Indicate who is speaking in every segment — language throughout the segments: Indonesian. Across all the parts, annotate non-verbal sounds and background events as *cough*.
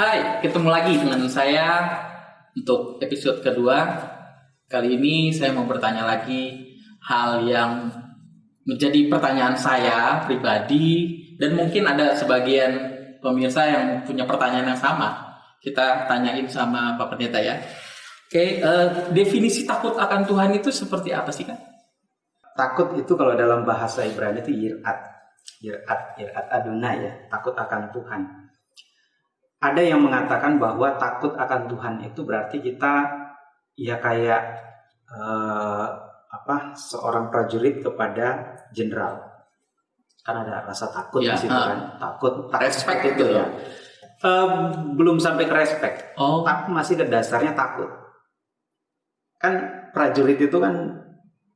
Speaker 1: Hai, ketemu lagi dengan saya untuk episode kedua. Kali ini saya mau bertanya lagi hal yang menjadi pertanyaan saya pribadi dan mungkin ada sebagian pemirsa yang punya pertanyaan yang sama. Kita tanyain sama Pak Pendeta ya. Oke, eh, definisi takut akan Tuhan itu seperti apa sih kan?
Speaker 2: Takut itu kalau dalam bahasa Ibrani itu yirat. Yirat, yirat Adonai ya, takut akan Tuhan. Ada yang mengatakan bahwa takut akan Tuhan itu berarti kita ya kayak eh, apa seorang prajurit kepada jenderal. Kan ada rasa takut
Speaker 1: Ya,
Speaker 2: di situ
Speaker 1: ah.
Speaker 2: kan, takut, takut
Speaker 1: Respect gitu
Speaker 2: itu
Speaker 1: ya.
Speaker 2: Eh, belum sampai ke respect,
Speaker 1: Oh,
Speaker 2: tapi masih ke dasarnya takut. Kan prajurit itu kan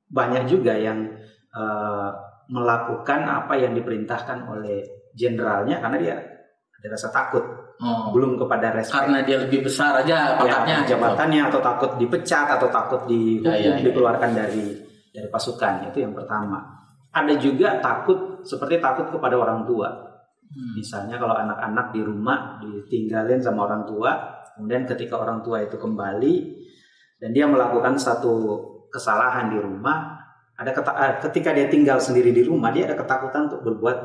Speaker 2: banyak juga yang eh, melakukan apa yang diperintahkan oleh jenderalnya karena dia ada rasa takut,
Speaker 1: oh.
Speaker 2: belum kepada respect.
Speaker 1: karena dia lebih besar aja pangkatnya.
Speaker 2: ya,
Speaker 1: gitu.
Speaker 2: jabatannya atau takut dipecat atau takut dihukum,
Speaker 1: Ya, ya, ya.
Speaker 2: dikeluarkan dari dari pasukan itu yang pertama. Ada juga takut seperti takut kepada orang tua.
Speaker 1: Hmm.
Speaker 2: Misalnya kalau anak-anak di rumah ditinggalin sama orang tua, kemudian ketika orang tua itu kembali dan dia melakukan satu kesalahan di rumah, ada eh, ketika dia tinggal sendiri di rumah dia ada ketakutan untuk berbuat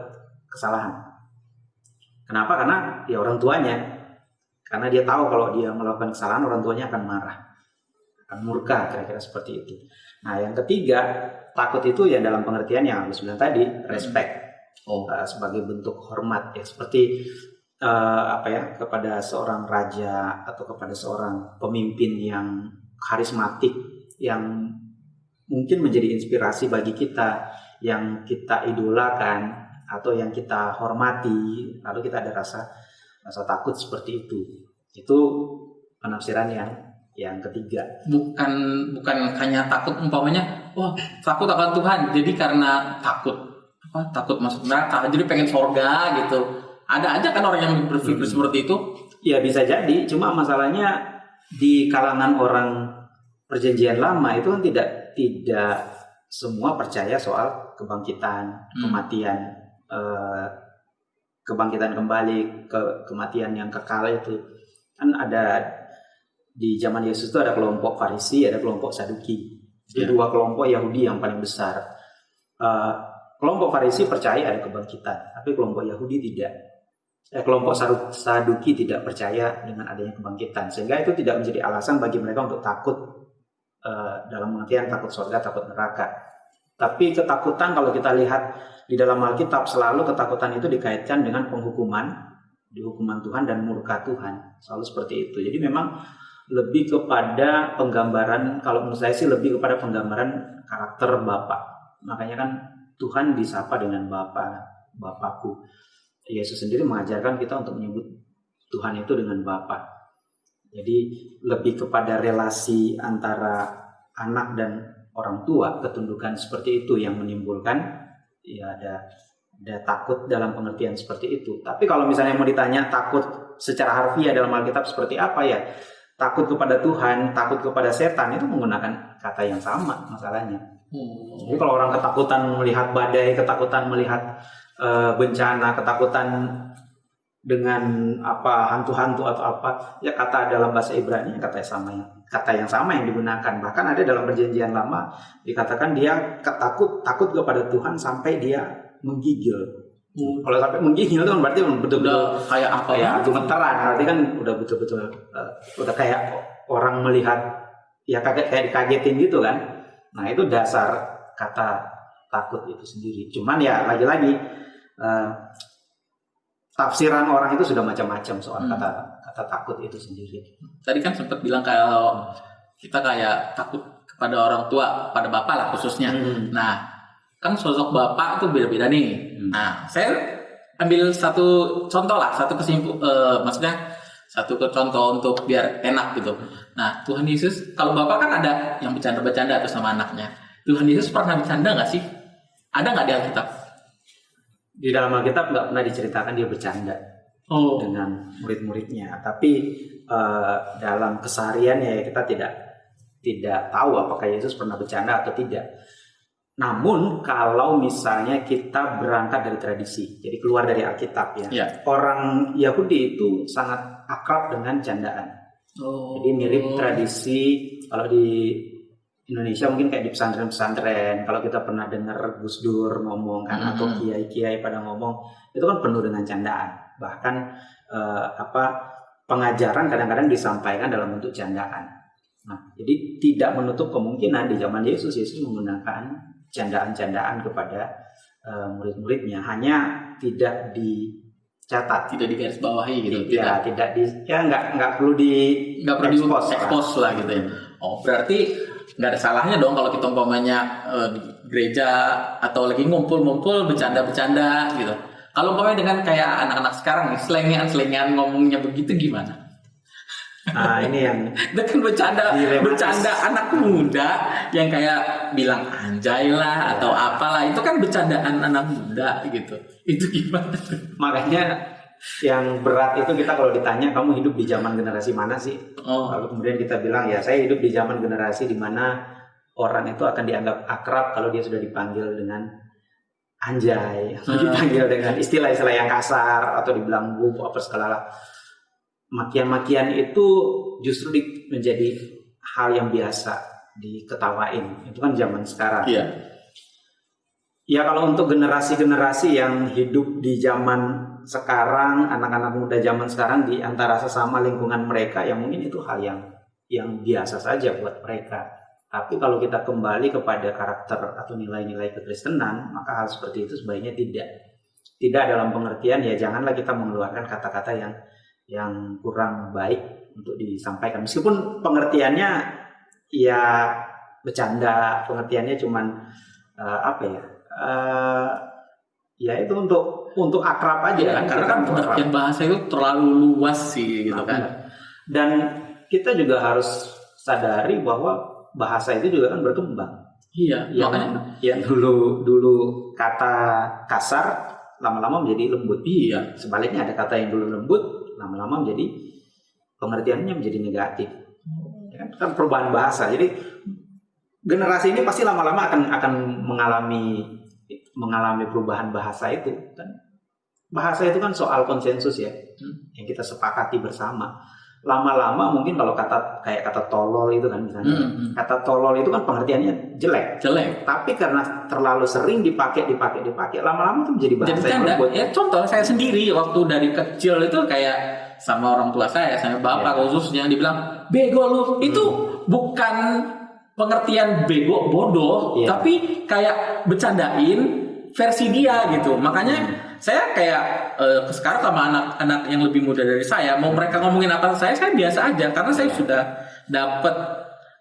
Speaker 2: kesalahan. Kenapa? Karena ya orang tuanya. Karena dia tahu kalau dia melakukan kesalahan orang tuanya akan marah, akan murka kira-kira seperti itu. Nah yang ketiga takut itu ya dalam pengertian yang aku bilang tadi respect
Speaker 1: Oh.
Speaker 2: uh, sebagai bentuk hormat ya seperti uh, apa ya kepada seorang raja atau kepada seorang pemimpin yang karismatik yang mungkin menjadi inspirasi bagi kita yang kita idolakan atau yang kita hormati lalu kita ada rasa rasa takut seperti itu. Itu penafsiran yang yang ketiga.
Speaker 1: Bukan bukan hanya takut umpamanya wah takut akan Tuhan. Jadi karena takut. Apa takut masuk neraka. Jadi pengen sorga gitu. Ada aja kan orang yang berpikir
Speaker 2: Hmm.
Speaker 1: seperti itu?
Speaker 2: Ya bisa jadi, cuma masalahnya di kalangan orang perjanjian lama itu kan tidak tidak semua percaya soal kebangkitan,
Speaker 1: Hmm.
Speaker 2: kematian, eh, kebangkitan kembali, ke kematian yang kekal itu kan ada di zaman Yesus itu ada kelompok Farisi, ada kelompok Saduki. Itu
Speaker 1: Ya.
Speaker 2: dua kelompok Yahudi yang paling besar. Eh, kelompok Farisi percaya ada kebangkitan, tapi kelompok Yahudi tidak eh, kelompok Saduki tidak percaya dengan adanya kebangkitan sehingga itu tidak menjadi alasan bagi mereka untuk takut eh, dalam pengertian takut surga takut neraka tapi ketakutan kalau kita lihat di dalam Alkitab selalu ketakutan itu dikaitkan dengan penghukuman di hukuman Tuhan dan murka Tuhan. Selalu seperti itu. Jadi memang lebih kepada penggambaran kalau menurut saya sih lebih kepada penggambaran karakter Bapak. Makanya kan Tuhan disapa dengan Bapa Bapakku. Yesus sendiri mengajarkan kita untuk menyebut Tuhan itu dengan Bapa. Jadi lebih kepada relasi antara anak dan orang tua, ketundukan seperti itu yang menimbulkan ya ada ada takut dalam pengertian seperti itu. Tapi kalau misalnya mau ditanya takut secara harfiah dalam Alkitab seperti apa ya? Takut kepada Tuhan, takut kepada setan itu menggunakan kata yang sama masalahnya. Jadi kalau orang ketakutan melihat badai, ketakutan melihat eh, bencana, ketakutan dengan apa hantu-hantu atau apa, ya kata dalam bahasa Ibrani kata yang sama yang kata yang sama yang digunakan. Bahkan ada dalam perjanjian lama dikatakan dia ketakut takut kepada Tuhan sampai dia menggigil.
Speaker 1: Hmm.
Speaker 2: Kalau sampai menggigil itu kan berarti betul-betul
Speaker 1: kayak apa ya
Speaker 2: gemeteran berarti kan udah betul-betul eh, udah kayak orang melihat ya kaget kayak dikagetin gitu kan nah itu dasar kata takut itu sendiri cuman ya lagi-lagi eh, tafsiran orang itu sudah macam-macam soal
Speaker 1: Hmm.
Speaker 2: kata kata takut itu sendiri
Speaker 1: tadi kan sempat bilang kalau kita kayak takut kepada orang tua pada bapak lah khususnya
Speaker 2: Hmm.
Speaker 1: nah kan sosok bapak itu beda-beda nih
Speaker 2: Hmm.
Speaker 1: Nah, saya ambil satu contoh lah, satu kesimpul, eh, maksudnya satu contoh untuk biar enak gitu. Nah, Tuhan Yesus, kalau bapak kan ada yang bercanda-bercanda atau sama anaknya. Tuhan Yesus pernah bercanda nggak sih? Ada nggak di Alkitab?
Speaker 2: di dalam Alkitab nggak pernah diceritakan dia bercanda
Speaker 1: Oh,
Speaker 2: dengan murid-muridnya tapi eh, dalam kesehariannya ya kita tidak tidak tahu apakah Yesus pernah bercanda atau tidak Namun kalau misalnya kita berangkat dari tradisi, jadi keluar dari Alkitab ya,
Speaker 1: Ya.
Speaker 2: orang Yahudi itu sangat akrab dengan candaan.
Speaker 1: Oh.
Speaker 2: Jadi mirip tradisi kalau di Indonesia mungkin kayak di pesantren-pesantren. Kalau kita pernah dengar Gus Dur ngomong kan
Speaker 1: Mhm.
Speaker 2: atau kiai-kiai pada ngomong, itu kan penuh dengan candaan. Bahkan eh, apa pengajaran kadang-kadang disampaikan dalam bentuk candaan. Nah, jadi tidak menutup kemungkinan di zaman Yesus Yesus menggunakan candaan-candaan kepada eh, murid-muridnya, hanya tidak dicatat.
Speaker 1: tidak digarisbawahi gitu.
Speaker 2: Ya, tidak di ya nggak nggak perlu di
Speaker 1: nggak perlu di
Speaker 2: expose lah.
Speaker 1: expose lah gitu ya. Oh berarti nggak ada salahnya dong kalau kita umpamanya di gereja atau lagi ngumpul-ngumpul bercanda-bercanda gitu. Kalau umpamanya dengan kayak anak-anak sekarang nih selengean-selengean ngomongnya begitu gimana?
Speaker 2: Nah, ini yang *laughs*
Speaker 1: Itu kan bercanda
Speaker 2: Dilematis.
Speaker 1: bercanda anak muda yang kayak bilang anjay lah atau apalah itu kan bercandaan anak muda gitu. Itu gimana?
Speaker 2: makanya yang berat itu kita kalau ditanya kamu hidup di zaman generasi mana sih?
Speaker 1: Oh,
Speaker 2: Lalu kemudian kita bilang ya saya hidup di zaman generasi di mana orang itu akan dianggap akrab kalau dia sudah dipanggil dengan anjay, atau
Speaker 1: Hmm.
Speaker 2: dipanggil dengan istilah-istilah yang kasar atau dibilang bu apa segala makian-makian itu justru di- menjadi hal yang biasa diketawain. Itu kan zaman sekarang.
Speaker 1: iya.
Speaker 2: Ya kalau untuk generasi-generasi yang hidup di zaman sekarang, anak-anak muda zaman sekarang di antara sesama lingkungan mereka, yang mungkin itu hal yang yang biasa saja buat mereka. Tapi kalau kita kembali kepada karakter atau nilai-nilai kekristenan, maka hal seperti itu sebaiknya tidak. Tidak dalam pengertian ya janganlah kita mengeluarkan kata-kata yang yang kurang baik untuk disampaikan. Meskipun pengertiannya ya bercanda, pengertiannya cuman eh, apa ya? eh ya itu untuk untuk akrab aja
Speaker 1: Iya,
Speaker 2: kan
Speaker 1: karena kan
Speaker 2: akrab.
Speaker 1: pengertian bahasa itu terlalu luas sih gitu
Speaker 2: Nah,
Speaker 1: kan.
Speaker 2: dan kita juga harus sadari bahwa bahasa itu juga kan berkembang.
Speaker 1: Iya,
Speaker 2: yang
Speaker 1: makanya
Speaker 2: yang *laughs* dulu dulu kata kasar lama-lama menjadi lembut.
Speaker 1: Iya.
Speaker 2: sebaliknya ada kata yang dulu lembut lama-lama menjadi pengertiannya menjadi negatif. Ya kan? kan perubahan bahasa. Jadi generasi ini pasti lama-lama akan akan mengalami mengalami perubahan bahasa itu. Kan bahasa itu kan soal konsensus ya
Speaker 1: Hmm.
Speaker 2: yang kita sepakati bersama lama-lama mungkin kalau kata kayak kata tolol itu kan misalnya
Speaker 1: Hmm, hmm.
Speaker 2: kata tolol itu kan pengertiannya jelek
Speaker 1: Jelek.
Speaker 2: tapi karena terlalu sering dipakai dipakai dipakai lama-lama itu menjadi bahasa
Speaker 1: Jadi
Speaker 2: yang
Speaker 1: canda.
Speaker 2: lembut
Speaker 1: Ya contoh saya sendiri waktu dari kecil itu kayak sama orang tua saya, sama bapak
Speaker 2: Ya.
Speaker 1: khususnya dibilang bego lu. Itu bukan pengertian bego bodoh,
Speaker 2: Iya.
Speaker 1: tapi kayak bercandain versi dia gitu. Makanya saya kayak eh, sekarang sama anak-anak yang lebih muda dari saya, mau mereka ngomongin apa saya, saya biasa aja karena saya
Speaker 2: Iya.
Speaker 1: sudah dapat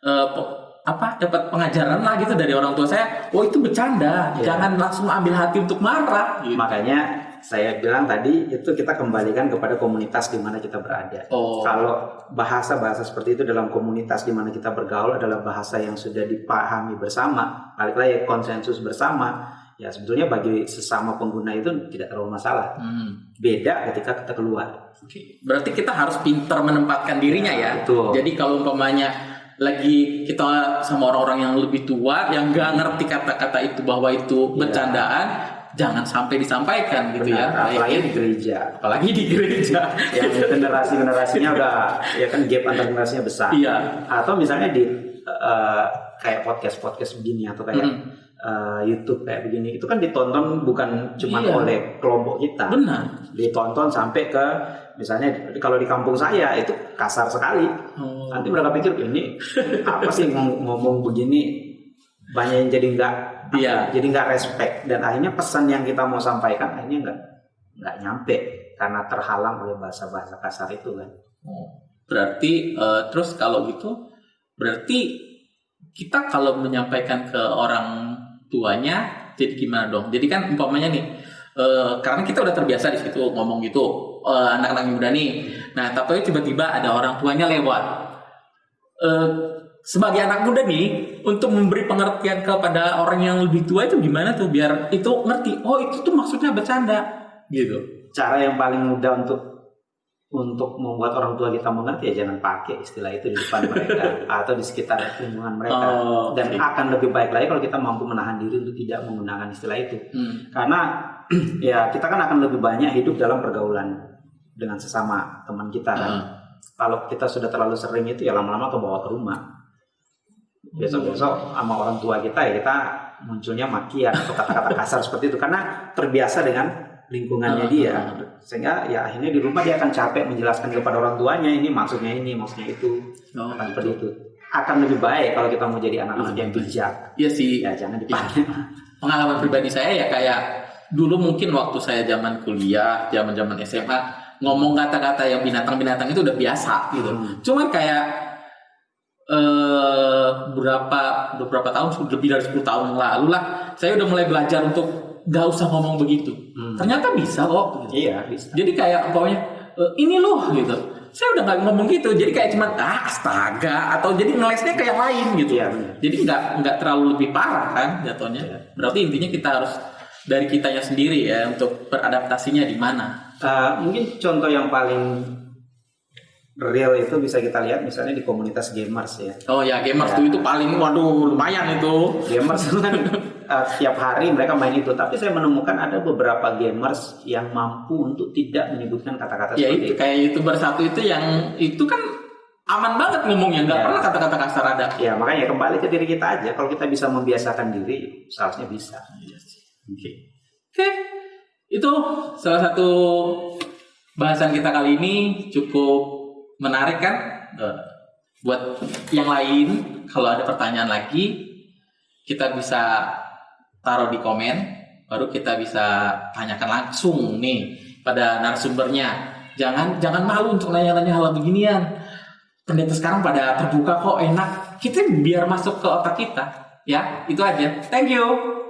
Speaker 1: eh, pe- apa dapat pengajaran lah gitu dari orang tua saya. Oh itu bercanda,
Speaker 2: Iya.
Speaker 1: jangan langsung ambil hati untuk marah. Gitu.
Speaker 2: Makanya saya bilang tadi itu kita kembalikan kepada komunitas di mana kita berada.
Speaker 1: Oh,
Speaker 2: Kalau bahasa-bahasa seperti itu dalam komunitas di mana kita bergaul adalah bahasa yang sudah dipahami bersama, balik lagi konsensus bersama, ya sebetulnya bagi sesama pengguna itu tidak terlalu masalah.
Speaker 1: hmm,
Speaker 2: Beda ketika kita keluar.
Speaker 1: oke. Berarti kita harus pintar menempatkan dirinya ya.
Speaker 2: Betul.
Speaker 1: Jadi kalau umpamanya lagi kita sama orang-orang yang lebih tua yang nggak ngerti kata-kata itu bahwa itu
Speaker 2: Iya.
Speaker 1: bercandaan, jangan sampai disampaikan gitu
Speaker 2: Benar,
Speaker 1: ya.
Speaker 2: apalagi di gereja.
Speaker 1: apalagi di gereja.
Speaker 2: Yang generasi-generasinya udah ya kan gap antar generasinya besar.
Speaker 1: Iya.
Speaker 2: Atau misalnya di eh, kayak podcast-podcast begini atau kayak
Speaker 1: Hmm,
Speaker 2: eh, YouTube kayak begini itu kan ditonton bukan cuma
Speaker 1: Iya.
Speaker 2: oleh kelompok kita,
Speaker 1: benar.
Speaker 2: ditonton sampai ke misalnya kalau di kampung saya itu kasar sekali.
Speaker 1: Oh.
Speaker 2: Nanti mereka pikir ini apa sih ngom- ngomong begini banyak yang jadi nggak
Speaker 1: Iya.
Speaker 2: jadi nggak respect dan akhirnya pesan yang kita mau sampaikan akhirnya nggak nggak nyampe karena terhalang oleh bahasa-bahasa kasar itu kan.
Speaker 1: Oh, Berarti eh, terus kalau gitu berarti kita kalau menyampaikan ke orang tuanya jadi gimana dong? Jadi kan umpamanya nih eh, karena kita udah terbiasa di situ ngomong gitu eh, anak-anak muda nih. Nah tapi tiba-tiba ada orang tuanya lewat. Eh, sebagai anak muda nih untuk memberi pengertian kepada orang yang lebih tua itu gimana tuh biar itu ngerti oh itu tuh maksudnya bercanda gitu.
Speaker 2: Cara yang paling mudah untuk untuk membuat orang tua kita mengerti ya jangan pakai istilah itu di depan mereka *laughs* atau di sekitar lingkungan mereka.
Speaker 1: Oh,
Speaker 2: dan akan lebih baik lagi kalau kita mampu menahan diri untuk tidak menggunakan istilah itu.
Speaker 1: Hmm.
Speaker 2: karena *clears throat* ya kita kan akan lebih banyak hidup dalam pergaulan dengan sesama teman kita kan.
Speaker 1: Hmm.
Speaker 2: kalau kita sudah terlalu sering itu ya lama-lama kebawa ke rumah. Besok-besok sama orang tua kita ya kita munculnya makian atau kata-kata kasar *laughs* seperti itu. Karena terbiasa dengan lingkungannya
Speaker 1: Hmm.
Speaker 2: dia sehingga ya akhirnya di rumah dia akan capek menjelaskan kepada orang tuanya ini maksudnya ini maksudnya itu
Speaker 1: Oh,
Speaker 2: akan seperti itu akan lebih baik kalau kita mau jadi anak-anak yang bijak
Speaker 1: Iya sih.
Speaker 2: ya jangan dipakai
Speaker 1: pengalaman pribadi saya ya kayak dulu mungkin waktu saya zaman kuliah, zaman zaman SMA ngomong kata-kata yang binatang-binatang itu udah biasa gitu.
Speaker 2: Hmm.
Speaker 1: Cuman kayak eh berapa beberapa tahun lebih dari 10 tahun lalu lah saya udah mulai belajar untuk gak usah ngomong begitu.
Speaker 2: Hmm.
Speaker 1: Ternyata bisa kok. Gitu.
Speaker 2: iya bisa
Speaker 1: Jadi kayak pokoknya "Eh, ini loh gitu. Saya udah nggak ngomong gitu. Jadi kayak cuman ah astaga atau jadi ngelesnya ke yang lain gitu.
Speaker 2: Iya.
Speaker 1: Jadi nggak nggak terlalu lebih parah kan jatuhnya.
Speaker 2: Iya.
Speaker 1: Berarti intinya kita harus dari kitanya sendiri ya untuk beradaptasinya di mana.
Speaker 2: Uh, mungkin contoh yang paling real itu bisa kita lihat misalnya di komunitas gamers ya
Speaker 1: Oh ya gamers
Speaker 2: Ya.
Speaker 1: tuh itu paling waduh lumayan itu.
Speaker 2: gamers kan *laughs* uh, tiap hari mereka main itu tapi saya menemukan ada beberapa gamers yang mampu untuk tidak menyebutkan kata-kata
Speaker 1: Ya
Speaker 2: seperti
Speaker 1: itu kayak youtuber satu itu yang itu kan aman banget ngomongnya nggak
Speaker 2: Ya.
Speaker 1: pernah kata-kata kasar ada.
Speaker 2: ya makanya kembali ke diri kita aja kalau kita bisa membiasakan diri seharusnya bisa
Speaker 1: Iya sih. Oke. Oke. Itu salah satu bahasan kita kali ini cukup menarik kan? Eh, Buat yang lain, kalau ada pertanyaan lagi, kita bisa taruh di komen, baru kita bisa tanyakan langsung nih pada narasumbernya. Jangan jangan malu untuk nanya-nanya hal beginian. Pendeta sekarang pada terbuka kok enak. Kita biar masuk ke otak kita. Ya, itu aja. Thank you.